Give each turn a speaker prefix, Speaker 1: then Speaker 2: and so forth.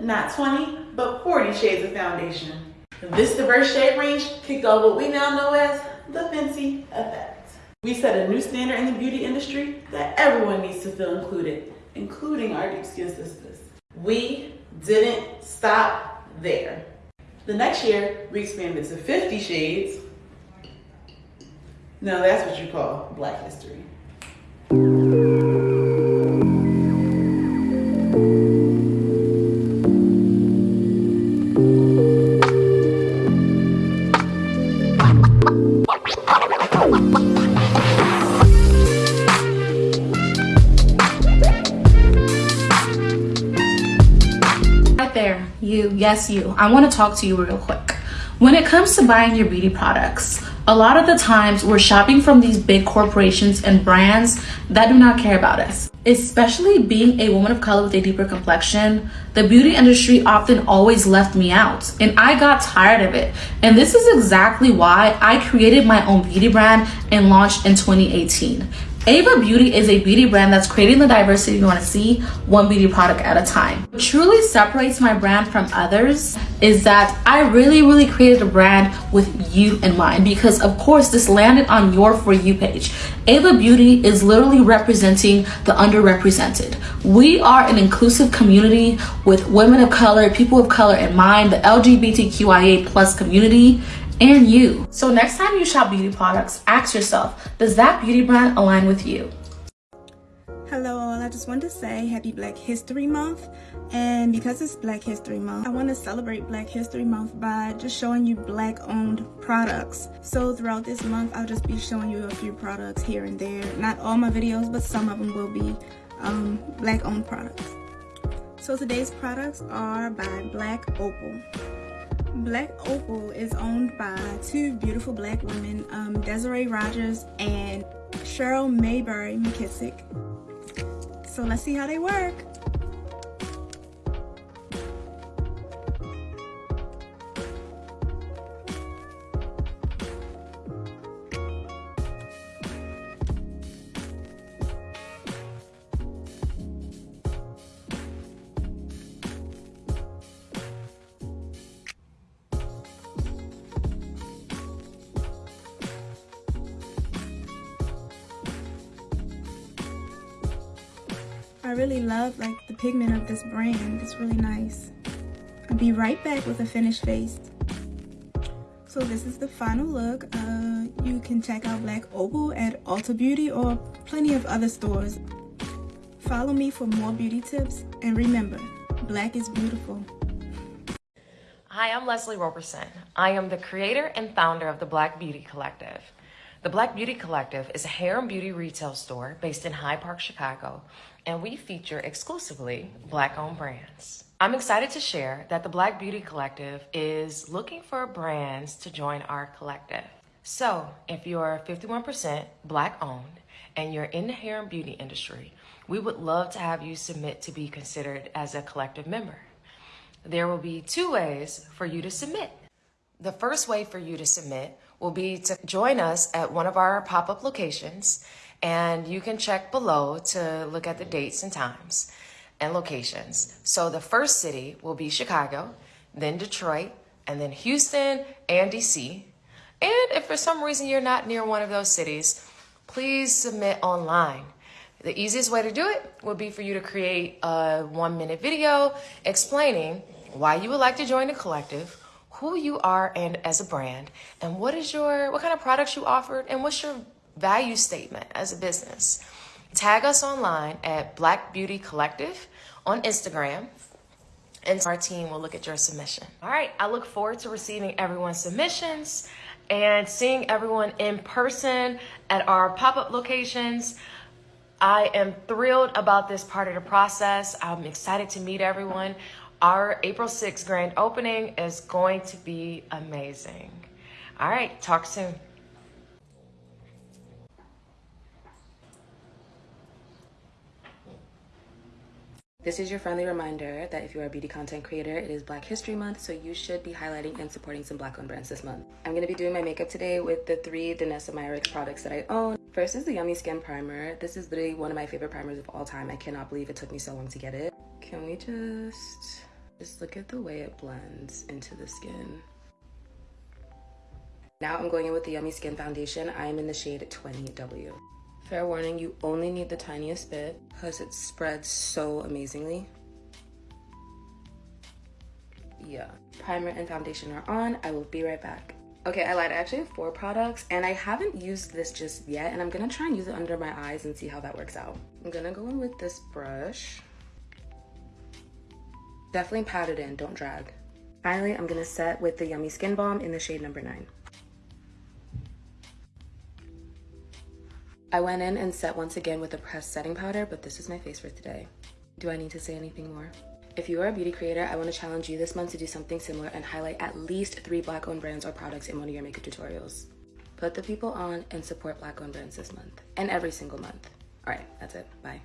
Speaker 1: not 20, but 40 shades of foundation. This diverse shade range kicked off what we now know as the Fenty Effect. We set a new standard in the beauty industry that everyone needs to feel included, including our deep skin sisters. We didn't stop there. The next year, we expanded to 50 shades. Now that's what you call black history.
Speaker 2: Yes, you. I want to talk to you real quick. When it comes to buying your beauty products, a lot of the times we're shopping from these big corporations and brands that do not care about us. Especially being a woman of color with a deeper complexion, the beauty industry often always left me out and I got tired of it. And this is exactly why I created my own beauty brand and launched in 2018. Ava Beauty is a beauty brand that's creating the diversity you want to see one beauty product at a time. What truly separates my brand from others is that I really, really created a brand with you in mind because of course this landed on your For You page. Ava Beauty is literally representing the underrepresented. We are an inclusive community with women of color, people of color in mind, the LGBTQIA plus community, and you. So next time you shop beauty products, ask yourself, does that beauty brand align with you?
Speaker 3: Hello all, I just wanted to say happy Black History Month and because it's Black History Month, I want to celebrate Black History Month by just showing you black owned products. So throughout this month, I'll just be showing you a few products here and there. Not all my videos, but some of them will be um, black owned products. So today's products are by Black Opal. Black Opal is owned by two beautiful black women, um, Desiree Rogers and Cheryl Mayberry McKissack. So let's see how they work. I really love like the pigment of this brand. It's really nice. I'll be right back with a finished face. So this is the final look. Uh, you can check out Black Opal at Ulta Beauty or plenty of other stores. Follow me for more beauty tips. And remember, black is beautiful.
Speaker 4: Hi, I'm Leslie Roberson. I am the creator and founder of the Black Beauty Collective. The Black Beauty Collective is a hair and beauty retail store based in Hyde Park, Chicago, and we feature exclusively Black owned brands. I'm excited to share that the Black Beauty Collective is looking for brands to join our collective. So, if you're 51% Black owned and you're in the hair and beauty industry, we would love to have you submit to be considered as a collective member. There will be two ways for you to submit. The first way for you to submit will be to join us at one of our pop-up locations and you can check below to look at the dates and times and locations. So the first city will be Chicago, then Detroit, and then Houston and DC. And if for some reason you're not near one of those cities, please submit online. The easiest way to do it would be for you to create a one minute video explaining why you would like to join the collective, who you are and as a brand, and what is your what kind of products you offered and what's your value statement as a business. Tag us online at Black Beauty Collective on Instagram and our team will look at your submission. All right, I look forward to receiving everyone's submissions and seeing everyone in person at our pop-up locations. I am thrilled about this part of the process. I'm excited to meet everyone. Our April 6th grand opening is going to be amazing. All right, talk soon.
Speaker 5: This is your friendly reminder that if you are a beauty content creator, it is Black History Month, so you should be highlighting and supporting some Black owned brands this month. I'm going to be doing my makeup today with the three Danessa Myricks products that I own. First is the Yummy Skin Primer. This is literally one of my favorite primers of all time. I cannot believe it took me so long to get it. Can we just, just look at the way it blends into the skin. Now I'm going in with the Yummy Skin Foundation. I am in the shade 20W. Fair warning, you only need the tiniest bit because it spreads so amazingly. Yeah. Primer and foundation are on. I will be right back. Okay, I lied. I actually have four products and I haven't used this just yet and I'm gonna try and use it under my eyes and see how that works out. I'm gonna go in with this brush. Definitely pat it in, don't drag. Finally, I'm gonna set with the Yummy Skin Balm in the shade number nine. I went in and set once again with a pressed setting powder, but this is my face for today. Do I need to say anything more? If you are a beauty creator, I want to challenge you this month to do something similar and highlight at least three black owned brands or products in one of your makeup tutorials. Put the people on and support black owned brands this month and every single month. All right, that's it. Bye.